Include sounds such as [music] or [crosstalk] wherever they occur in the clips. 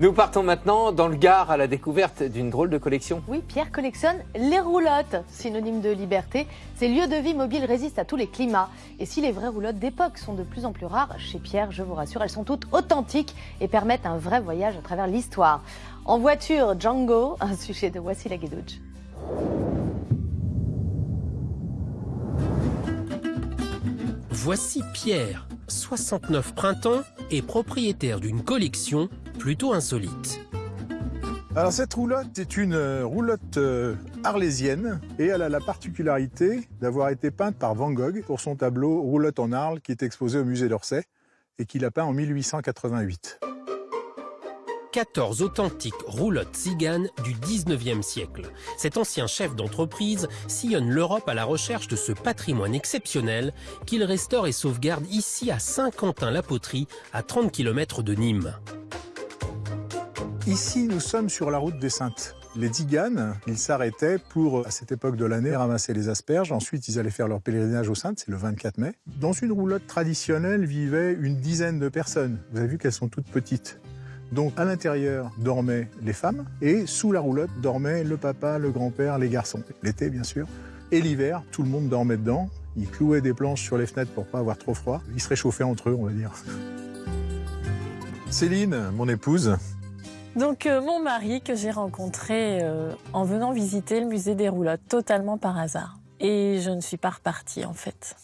Nous partons maintenant dans le Gard à la découverte d'une drôle de collection. Oui, Pierre collectionne les roulottes, synonyme de liberté. Ces lieux de vie mobiles résistent à tous les climats. Et si les vraies roulottes d'époque sont de plus en plus rares, chez Pierre, je vous rassure, elles sont toutes authentiques et permettent un vrai voyage à travers l'histoire. En voiture, Django, un sujet de Voici la Guédouche. Voici Pierre, 69 printemps et propriétaire d'une collection plutôt insolite. Alors cette roulotte est une euh, roulotte euh, arlésienne et elle a la particularité d'avoir été peinte par Van Gogh pour son tableau Roulotte en Arles qui est exposé au musée d'Orsay et qu'il a peint en 1888. 14 authentiques roulottes tziganes du 19e siècle. Cet ancien chef d'entreprise sillonne l'Europe à la recherche de ce patrimoine exceptionnel qu'il restaure et sauvegarde ici à Saint-Quentin-la-Poterie, à 30 km de Nîmes. Ici, nous sommes sur la route des Saintes. Les Tziganes, ils s'arrêtaient pour, à cette époque de l'année, ramasser les asperges. Ensuite, ils allaient faire leur pèlerinage aux Saintes, c'est le 24 mai. Dans une roulotte traditionnelle vivaient une dizaine de personnes. Vous avez vu qu'elles sont toutes petites. Donc à l'intérieur dormaient les femmes et sous la roulotte dormaient le papa, le grand-père, les garçons. L'été bien sûr. Et l'hiver, tout le monde dormait dedans. Ils clouaient des planches sur les fenêtres pour pas avoir trop froid. Ils se réchauffaient entre eux, on va dire. Céline, mon épouse. Donc euh, mon mari que j'ai rencontré euh, en venant visiter le musée des roulottes, totalement par hasard. Et je ne suis pas repartie en fait.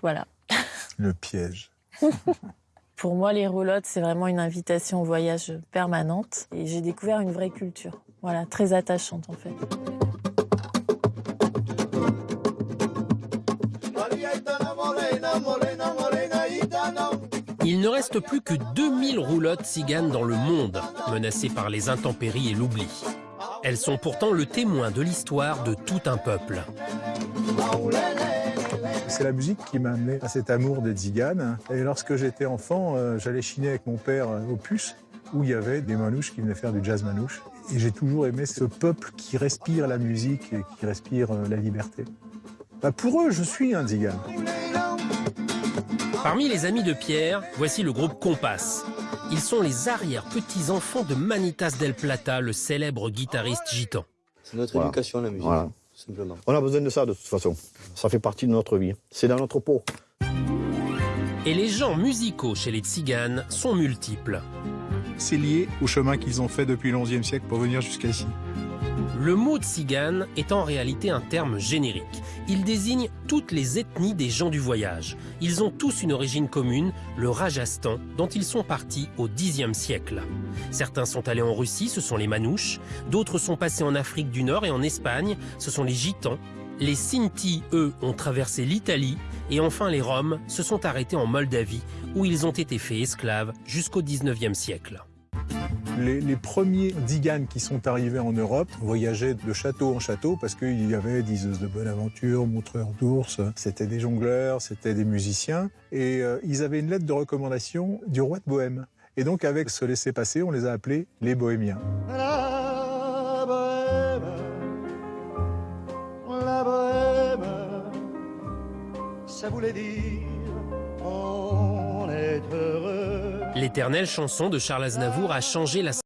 Voilà. [laughs] Le piège. [laughs] Pour moi, les roulottes, c'est vraiment une invitation au voyage permanente. Et j'ai découvert une vraie culture. Voilà, très attachante en fait. Il ne reste plus que 2000 roulottes tziganes dans le monde, menacées par les intempéries et l'oubli. Elles sont pourtant le témoin de l'histoire de tout un peuple. C'est la musique qui m'a amené à cet amour des tziganes. Et lorsque j'étais enfant, euh, j'allais chiner avec mon père euh, au puce, où il y avait des manouches qui venaient faire du jazz manouche. Et j'ai toujours aimé ce peuple qui respire la musique et qui respire euh, la liberté. Bah, pour eux, je suis un tzigane. Parmi les amis de Pierre, voici le groupe Compass. Ils sont les arrière-petits-enfants de Manitas del Plata, le célèbre guitariste gitan. C'est notre Voilà. éducation, la musique, Voilà. simplement. On a besoin de ça de toute façon. Ça fait partie de notre vie. C'est dans notre peau. Et les genres musicaux chez les tziganes sont multiples. C'est lié au chemin qu'ils ont fait depuis le XIe siècle pour venir jusqu'ici. Le mot tzigane est en réalité un terme générique. Il désigne toutes les ethnies des gens du voyage. Ils ont tous une origine commune, le Rajasthan, dont ils sont partis au Xe siècle. Certains sont allés en Russie, ce sont les Manouches. D'autres sont passés en Afrique du Nord et en Espagne, ce sont les Gitans. Les Sinti, eux, ont traversé l'Italie. Et enfin, les Roms se sont arrêtés en Moldavie, où ils ont été faits esclaves jusqu'au XIXe siècle. Les, premiers diganes qui sont arrivés en Europe voyageaient de château en château parce qu'il y avait diseuses de bonne aventure, montreurs d'ours, c'était des jongleurs, c'était des musiciens. Et euh, ils avaient une lettre de recommandation du roi de Bohême. Et donc avec ce laissez-passer, on les a appelés les Bohémiens. La bohème, la bohème, ça voulait dire on est heureux. L'éternelle chanson de Charles Aznavour a changé la